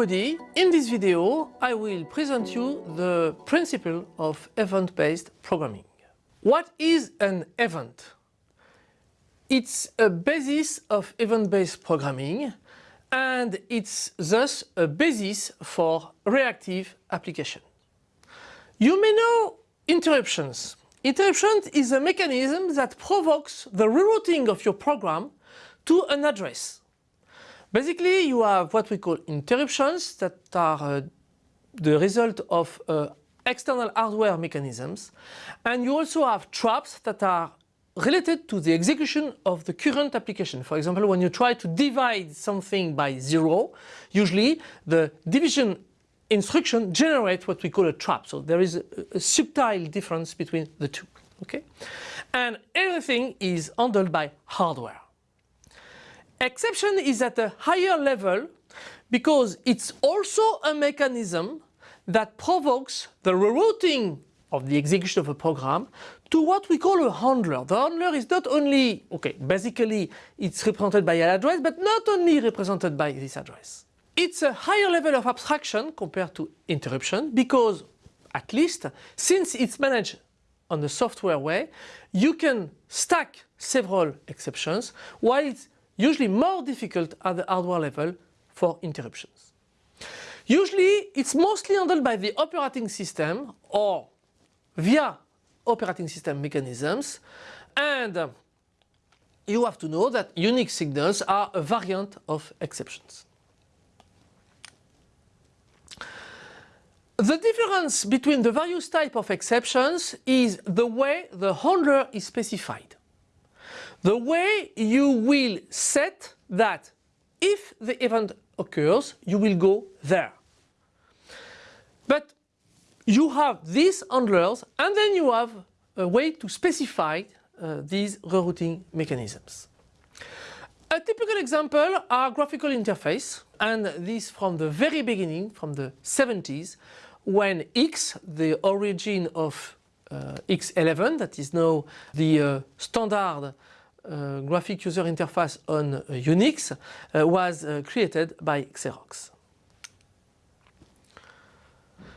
everybody, in this video I will present you the principle of event-based programming. What is an event? It's a basis of event-based programming and it's thus a basis for reactive application. You may know interruptions. Interruption is a mechanism that provokes the rerouting of your program to an address. Basically, you have what we call interruptions that are uh, the result of uh, external hardware mechanisms. And you also have traps that are related to the execution of the current application. For example, when you try to divide something by zero, usually the division instruction generates what we call a trap. So there is a, a subtle difference between the two. Okay? And everything is handled by hardware. Exception is at a higher level because it's also a mechanism that provokes the rerouting of the execution of a program to what we call a handler. The handler is not only, okay, basically it's represented by an address, but not only represented by this address. It's a higher level of abstraction compared to interruption because, at least, since it's managed on the software way, you can stack several exceptions while it's usually more difficult at the hardware level for interruptions. Usually it's mostly handled by the operating system or via operating system mechanisms and uh, you have to know that Unix signals are a variant of exceptions. The difference between the various type of exceptions is the way the handler is specified. The way you will set that if the event occurs, you will go there. But you have these handlers and then you have a way to specify uh, these rerouting mechanisms. A typical example are graphical interface and this from the very beginning, from the 70s, when X, the origin of uh, X11, that is now the uh, standard uh, graphic user interface on uh, Unix uh, was created by Xerox.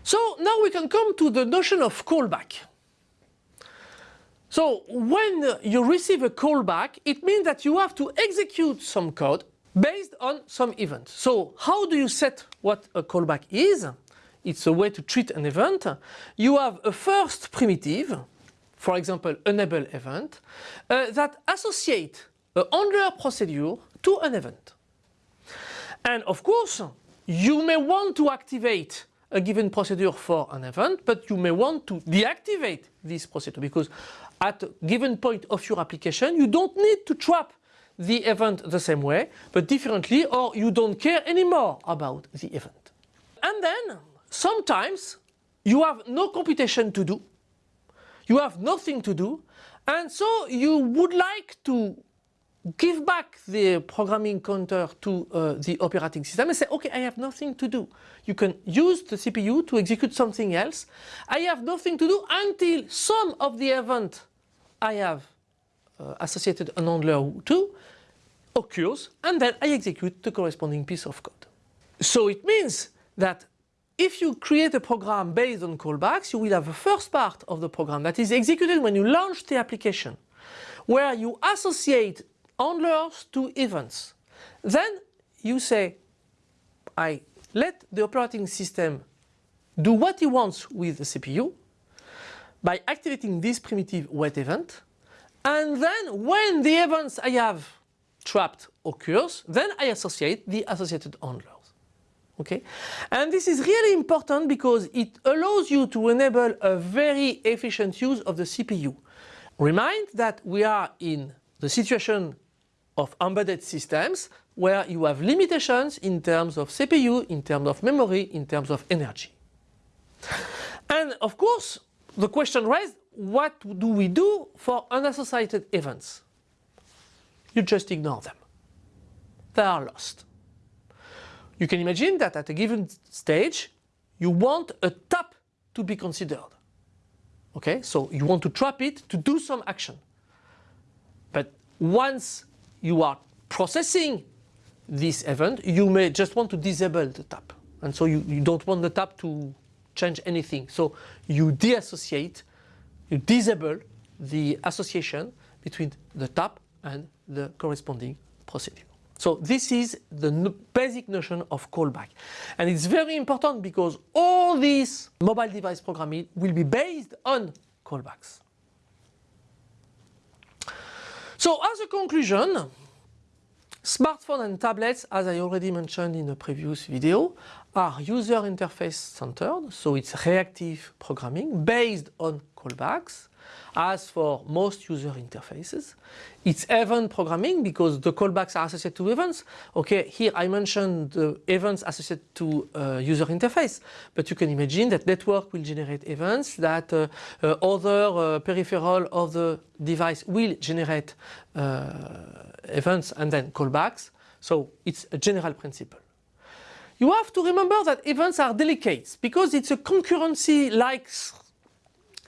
So now we can come to the notion of callback. So when you receive a callback, it means that you have to execute some code based on some event. So how do you set what a callback is? It's a way to treat an event. You have a first primitive for example, enable event, uh, that associate a handler procedure to an event. And of course, you may want to activate a given procedure for an event, but you may want to deactivate this procedure because at a given point of your application, you don't need to trap the event the same way, but differently, or you don't care anymore about the event. And then, sometimes, you have no computation to do, you have nothing to do and so you would like to give back the programming counter to uh, the operating system and say, okay, I have nothing to do. You can use the CPU to execute something else. I have nothing to do until some of the event I have uh, associated an handler to occurs and then I execute the corresponding piece of code. So it means that if you create a program based on callbacks, you will have a first part of the program that is executed when you launch the application, where you associate handlers to events. Then you say, I let the operating system do what he wants with the CPU by activating this primitive wait event. And then when the events I have trapped occurs, then I associate the associated handler. Okay? And this is really important because it allows you to enable a very efficient use of the CPU. Remind that we are in the situation of embedded systems where you have limitations in terms of CPU, in terms of memory, in terms of energy. And of course, the question raised, what do we do for unassociated events? You just ignore them. They are lost. You can imagine that at a given stage, you want a tap to be considered. Okay, so you want to trap it to do some action. But once you are processing this event, you may just want to disable the tap. and so you, you don't want the tap to change anything. So you deassociate, you disable the association between the tap and the corresponding procedure. So this is the basic notion of callback. And it's very important because all these mobile device programming will be based on callbacks. So as a conclusion, smartphone and tablets, as I already mentioned in a previous video, are user interface centered, so it's reactive programming based on callbacks. As for most user interfaces, it's event programming because the callbacks are associated to events. Okay, here I mentioned the events associated to uh, user interface, but you can imagine that network will generate events, that uh, uh, other uh, peripheral of the device will generate uh, events and then callbacks. So it's a general principle. You have to remember that events are delicate because it's a concurrency-like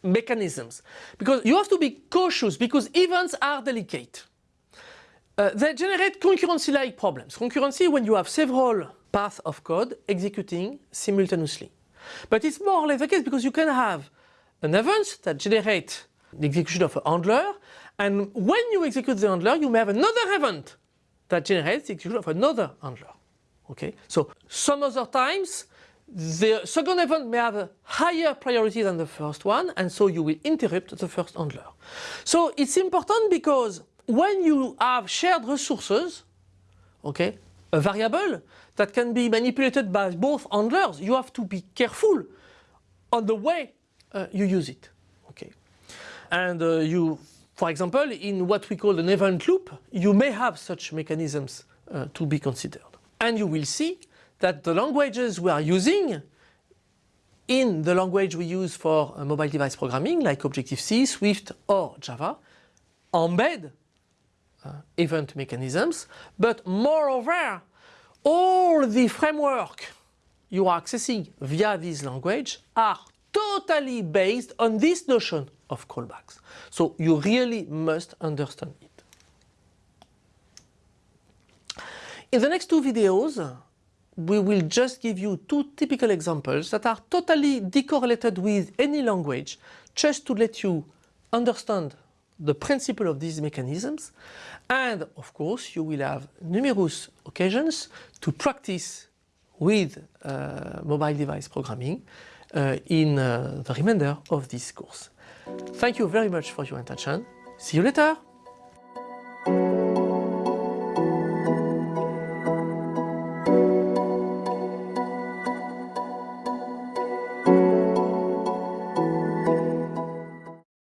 mechanisms. Because you have to be cautious because events are delicate. Uh, they generate concurrency-like problems. Concurrency when you have several paths of code executing simultaneously. But it's more or less the case because you can have an event that generates the execution of a handler and when you execute the handler you may have another event that generates the execution of another handler. Okay, so some other times the second event may have a higher priority than the first one and so you will interrupt the first handler. So it's important because when you have shared resources, okay, a variable that can be manipulated by both handlers, you have to be careful on the way uh, you use it. Okay, and uh, you, for example, in what we call an event loop, you may have such mechanisms uh, to be considered. And you will see that the languages we are using in the language we use for uh, mobile device programming like Objective-C, Swift or Java embed uh, event mechanisms but moreover all the framework you are accessing via this language are totally based on this notion of callbacks. So you really must understand it. In the next two videos we will just give you two typical examples that are totally decorrelated with any language just to let you understand the principle of these mechanisms and of course you will have numerous occasions to practice with uh, mobile device programming uh, in uh, the remainder of this course. Thank you very much for your attention. See you later!